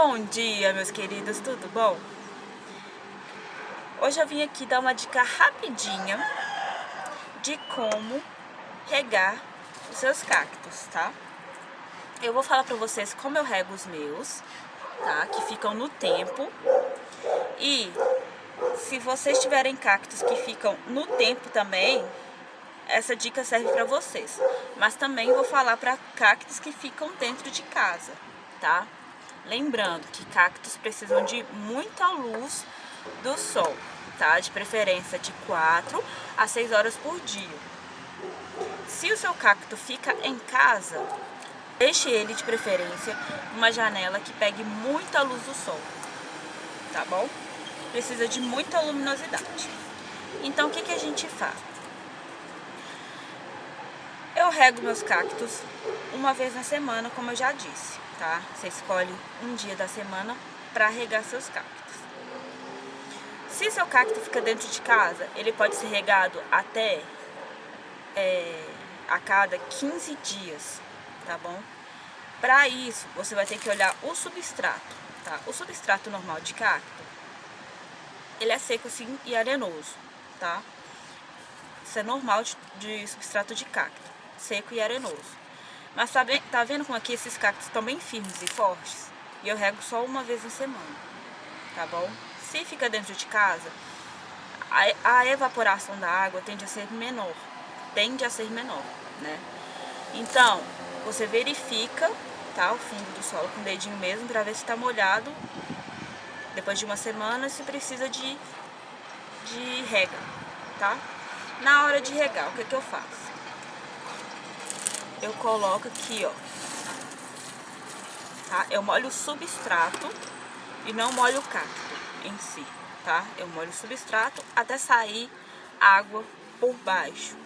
Bom dia, meus queridos, tudo bom? Hoje eu vim aqui dar uma dica rapidinha de como regar os seus cactos, tá? Eu vou falar pra vocês como eu rego os meus, tá? Que ficam no tempo. E se vocês tiverem cactos que ficam no tempo também, essa dica serve pra vocês. Mas também vou falar pra cactos que ficam dentro de casa, tá? Lembrando que cactos precisam de muita luz do sol, tá? De preferência de 4 a 6 horas por dia. Se o seu cacto fica em casa, deixe ele de preferência numa janela que pegue muita luz do sol, tá bom? Precisa de muita luminosidade. Então, o que, que a gente faz? Eu rego meus cactos uma vez na semana, como eu já disse tá? Você escolhe um dia da semana para regar seus cactos. Se seu cacto fica dentro de casa, ele pode ser regado até é, a cada 15 dias, tá bom? Para isso, você vai ter que olhar o substrato, tá? O substrato normal de cacto, ele é seco assim e arenoso, tá? Isso é normal de, de substrato de cacto, seco e arenoso. Mas tá, bem, tá vendo como aqui esses cactos estão bem firmes e fortes? E eu rego só uma vez na semana, tá bom? Se fica dentro de casa, a, a evaporação da água tende a ser menor, tende a ser menor, né? Então, você verifica, tá, o fundo do solo com o dedinho mesmo, pra ver se tá molhado. Depois de uma semana, se precisa de, de rega, tá? Na hora de regar, o que que eu faço? Eu coloco aqui, ó. Tá? Eu molho o substrato e não molho o cacto em si, tá? Eu molho o substrato até sair água por baixo,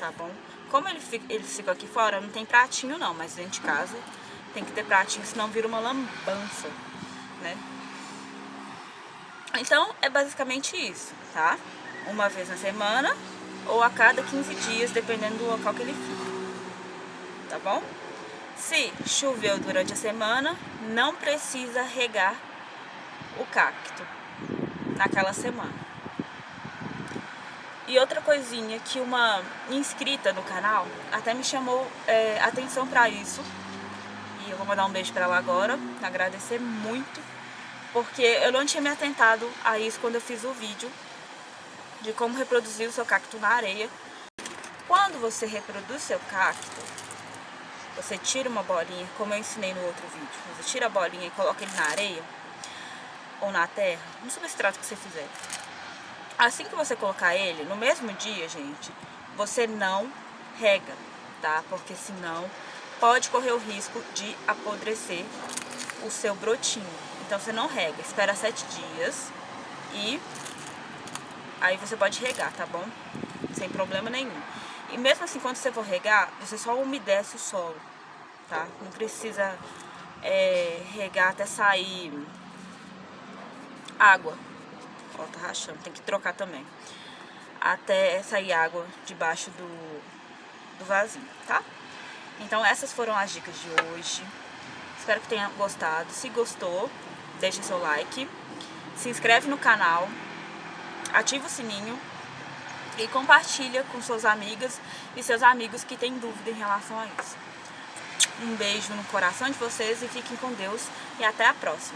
tá bom? Como ele fica, ele fica aqui fora, não tem pratinho não, mas dentro de casa tem que ter pratinho, senão vira uma lambança, né? Então, é basicamente isso, tá? Uma vez na semana ou a cada 15 dias, dependendo do local que ele fica tá bom? Se choveu durante a semana, não precisa regar o cacto naquela semana. E outra coisinha que uma inscrita no canal até me chamou é, atenção para isso. E eu vou mandar um beijo para ela agora, agradecer muito. Porque eu não tinha me atentado a isso quando eu fiz o vídeo de como reproduzir o seu cacto na areia. Quando você reproduz seu cacto, você tira uma bolinha, como eu ensinei no outro vídeo. Você tira a bolinha e coloca ele na areia ou na terra, no substrato que você fizer. Assim que você colocar ele, no mesmo dia, gente, você não rega, tá? Porque senão pode correr o risco de apodrecer o seu brotinho. Então você não rega, espera sete dias e aí você pode regar, tá bom? Sem problema nenhum. E mesmo assim, quando você for regar, você só umedece o solo, tá? Não precisa é, regar até sair água. Ó, tá rachando, tem que trocar também. Até sair água debaixo do, do vasinho, tá? Então essas foram as dicas de hoje. Espero que tenha gostado. Se gostou, deixe seu like. Se inscreve no canal. Ativa o sininho e compartilha com suas amigas e seus amigos que têm dúvida em relação a isso. Um beijo no coração de vocês e fiquem com Deus e até a próxima.